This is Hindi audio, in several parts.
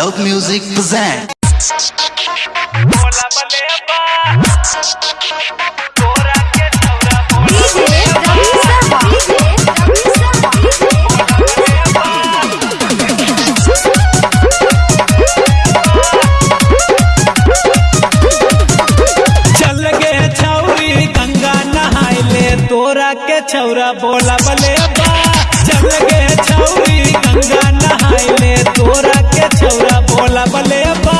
लव म्यूज़िक प्रेजेंट छौरी, गंगा नहाए ले। तोरा के छौरा बोला, बले बा। चल गए levar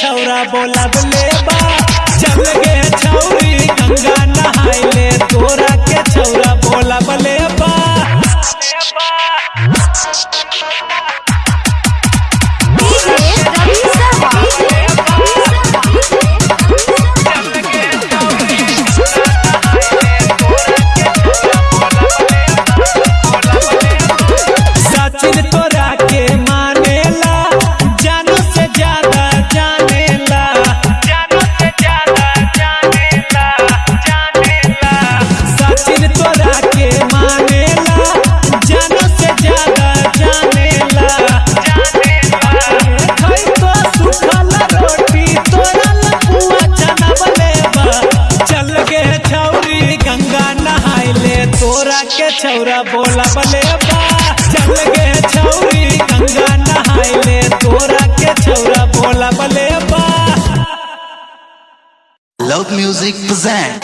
छोरा बोला बोले बा। छोरा के छौरा बोला, बले चल गे छौरी, गंगा नहाइले तोरा के छौरा बोला, बले लव म्यूज़िक present.